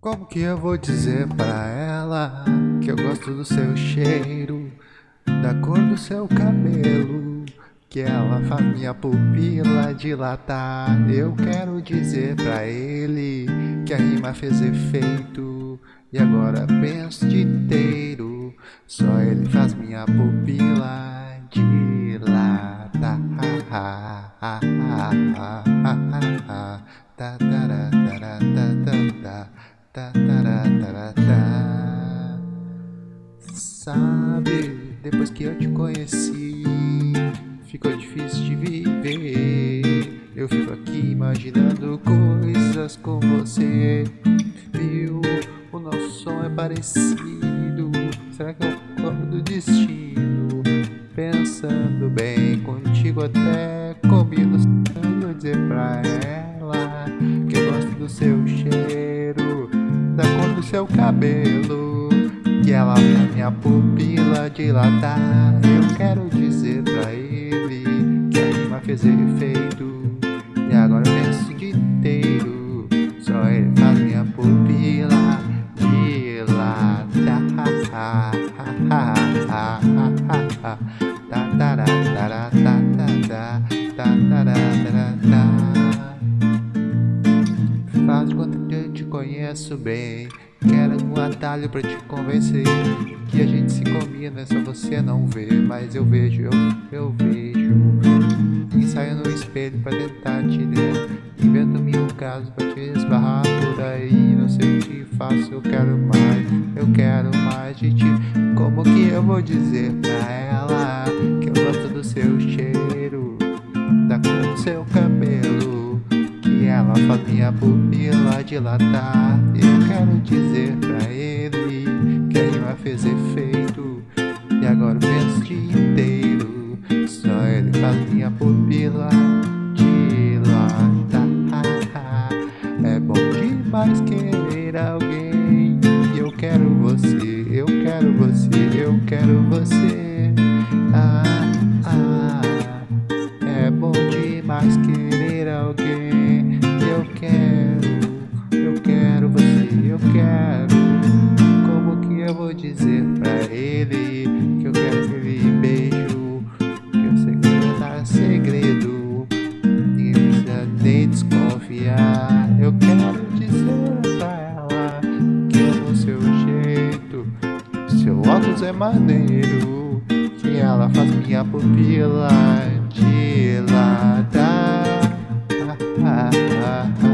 Como que eu vou dizer pra ela que eu gosto do seu cheiro, da cor do seu cabelo, que ela faz minha pupila dilatar? Eu quero dizer pra ele que a rima fez efeito e agora penso de inteiro, só ele faz minha pupila dilatar. Sabe, depois que eu te conheci, ficou difícil de viver. Eu fico aqui imaginando coisas com você. Viu, o nosso som é parecido. Será que é o corpo do destino? Pensando bem contigo, até combino. Dizer pra ela que eu gosto do seu cheiro, da cor do seu cabelo que ela faz minha pupila dilatar. Eu quero dizer pra ele que a rima fez efeito. E agora eu penso inteiro. Só ele faz minha pupila dilatar. Faz conheço bem. Quero um atalho pra te convencer Que a gente se combina, só você não vê Mas eu vejo, eu, eu vejo. Ensaio no espelho pra tentar te ler. Invento mil casos pra te esbarrar por aí. Não sei o que faço, eu quero mais Eu quero mais de ti. Como que eu vou dizer pra ela Que eu gosto do seu cheiro? Da cor do seu cabelo ela faz minha pupila dilatar Eu quero dizer pra ele que a rima fez efeito. E agora o penso inteiro Só ele faz minha pupila dilatar É bom demais querer alguém. Eu quero você, eu quero você, eu quero você é maneiro Que ela faz minha pupila dilatar ah, ah, ah.